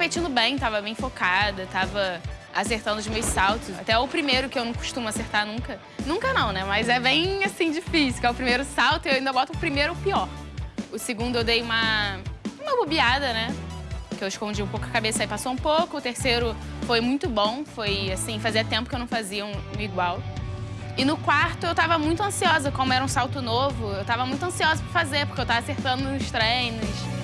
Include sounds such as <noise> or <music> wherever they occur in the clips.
competindo bem, tava bem focada, tava acertando os meus saltos. Até o primeiro, que eu não costumo acertar nunca. Nunca não, né? Mas é bem, assim, difícil, que é o primeiro salto, eu ainda boto o primeiro o pior. O segundo eu dei uma, uma bobeada, né? Que eu escondi um pouco a cabeça e passou um pouco. O terceiro foi muito bom, foi, assim, fazia tempo que eu não fazia um, um igual. E no quarto eu tava muito ansiosa, como era um salto novo, eu tava muito ansiosa pra fazer, porque eu tava acertando nos treinos.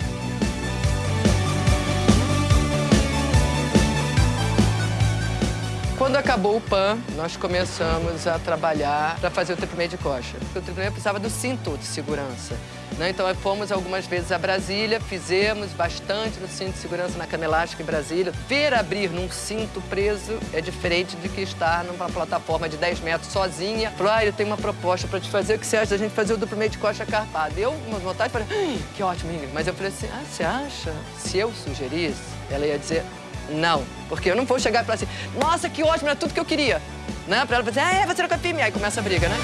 Quando acabou o PAN, nós começamos a trabalhar para fazer o tripé de coxa. O tripé precisava do cinto de segurança. Né? Então, fomos algumas vezes a Brasília, fizemos bastante no cinto de segurança na cama elástica em Brasília. Ver abrir num cinto preso é diferente de que estar numa plataforma de 10 metros sozinha. Falou, ah, eu tenho uma proposta para te fazer, o que você acha da gente fazer o duplo meio de coxa carpada? Eu, uma vontade, falei, que ótimo, Ingrid. Mas eu falei assim, ah, você acha? Se eu sugerisse, ela ia dizer, não. Porque eu não vou chegar e falar assim, nossa, que ótimo, era tudo que eu queria. Né? Pra ela dizer, ah, é, você não confia em. Aí começa a briga, né?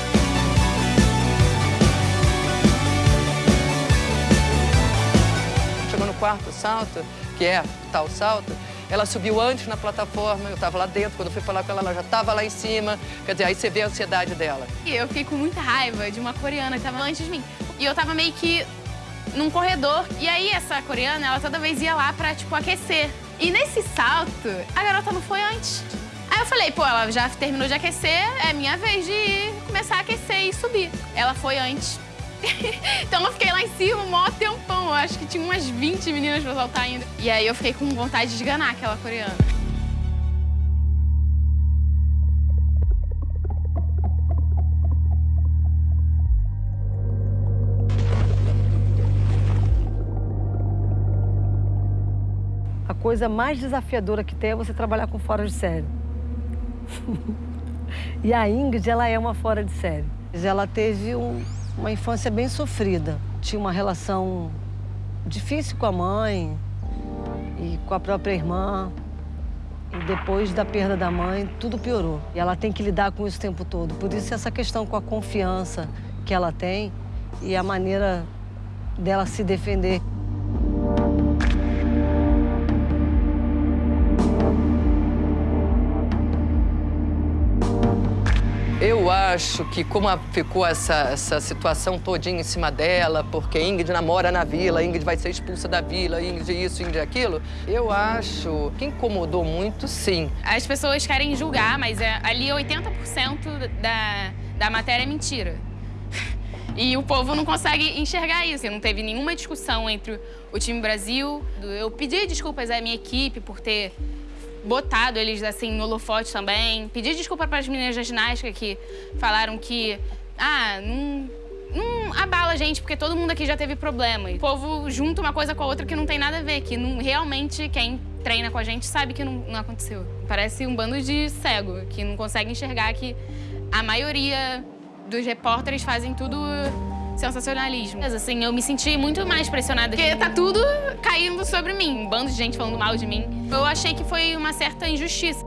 Chegou no quarto salto, que é tal salto, ela subiu antes na plataforma, eu estava lá dentro, quando eu fui falar com ela, ela já estava lá em cima. Quer dizer, aí você vê a ansiedade dela. E eu fiquei com muita raiva de uma coreana que estava antes de mim. E eu estava meio que num corredor. E aí essa coreana, ela toda vez ia lá pra, tipo, aquecer. E nesse salto, a garota não foi antes. Aí eu falei, pô, ela já terminou de aquecer, é minha vez de ir, começar a aquecer e subir. Ela foi antes. <laughs> então eu fiquei lá em cima um maior tempão. Eu acho que tinha umas 20 meninas pra saltar ainda. E aí eu fiquei com vontade de esganar aquela coreana. Coisa mais desafiadora que tem é você trabalhar com fora de série. <laughs> e a Ingrid, ela é uma fora de série. Ela teve um, uma infância bem sofrida. Tinha uma relação difícil com a mãe e com a própria irmã. E depois da perda da mãe, tudo piorou. E ela tem que lidar com isso o tempo todo. Por isso, essa questão com a confiança que ela tem e a maneira dela se defender. Acho que como ficou essa, essa situação todinha em cima dela, porque Ingrid namora na vila, Ingrid vai ser expulsa da vila, Ingrid isso, Ingrid aquilo, eu acho que incomodou muito, sim. As pessoas querem julgar, mas é, ali 80% da, da matéria é mentira. E o povo não consegue enxergar isso. Não teve nenhuma discussão entre o time Brasil. Eu pedi desculpas à minha equipe por ter botado eles assim no holofote também. Pedi desculpa para as meninas da ginástica que falaram que ah, não, não abala a gente porque todo mundo aqui já teve problema. E o povo junta uma coisa com a outra que não tem nada a ver, que não, realmente quem treina com a gente sabe que não, não aconteceu. Parece um bando de cego que não consegue enxergar que a maioria dos repórteres fazem tudo sensacionalismo. Mas, assim, eu me senti muito mais pressionada, porque tá tudo caindo sobre mim, um bando de gente falando mal de mim. Eu achei que foi uma certa injustiça.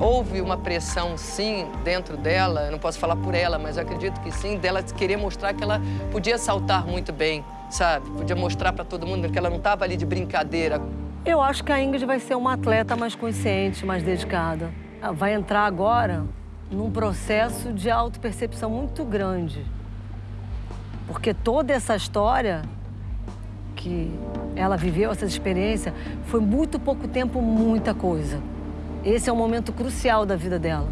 Houve uma pressão, sim, dentro dela, eu não posso falar por ela, mas eu acredito que sim, dela querer mostrar que ela podia saltar muito bem, sabe? Podia mostrar para todo mundo que ela não estava ali de brincadeira. Eu acho que a Ingrid vai ser uma atleta mais consciente, mais dedicada. Ela vai entrar agora num processo de autopercepção muito grande. Porque toda essa história que ela viveu, essa experiência, foi muito pouco tempo, muita coisa. Esse é um momento crucial da vida dela.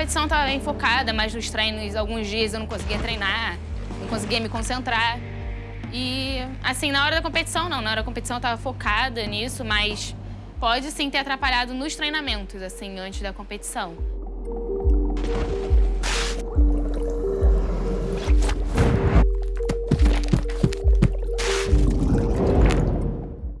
Competição estava bem focada, mas nos treinos, alguns dias eu não conseguia treinar, não conseguia me concentrar. E, assim, na hora da competição, não. Na hora da competição eu estava focada nisso, mas pode sim ter atrapalhado nos treinamentos, assim, antes da competição.